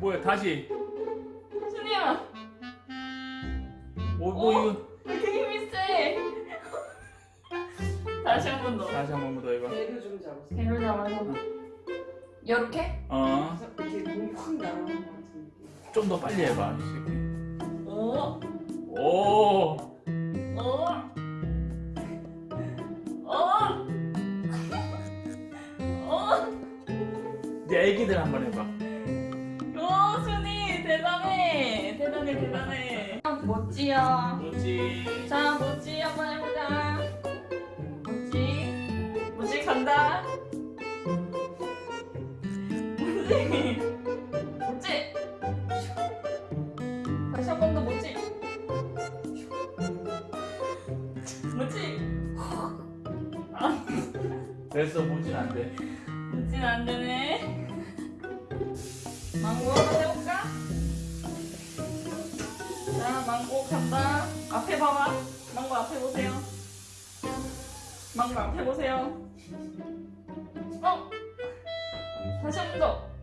뭐야 다시. 순이야. 뭐, 뭐 어? 이거. 왜 이렇게 힘이 세. 다시 한 번더. 다시 한 번 더 해봐. 배를 좀 잡으세요. 배를 잡아서. 이렇게? 어. 이렇게 몸이 확 날아가는 것 같은 느낌. 좀 더 빨리 해봐 이제 애기들 한번 해봐 오, 순이 대단해. 대단해, 대단해. 아, 멋지야. 뭐지 자, 멋지 한번 해보자. 멋지. 멋지 간다. 멋지. 멋지. 다시 한 번 더 멋지. 멋지. 됐어 보진 안돼 멋지는 안 되네. 망고 한번 해볼까? 자, 망고 간다. 앞에 봐봐. 망고 앞에 보세요. 망고 앞에 보세요. 어? 다시 한 번 더.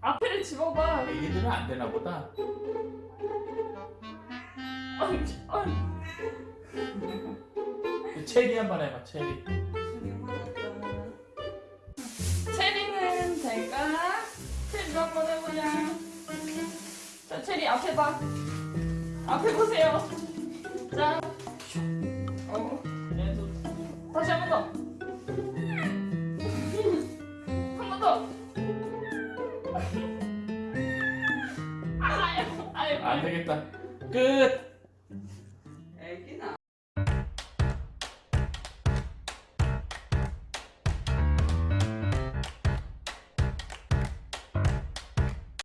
앞에를 집어봐. 애기들은 안 되나 보다 어, 어. 체리 한 번 해봐 체리 자, 체리 앞에 봐. 앞에 보세요. 자, 어, 얘도 다시 한 번 더. 한번 더. 아유, 아유, 안 되겠다 끝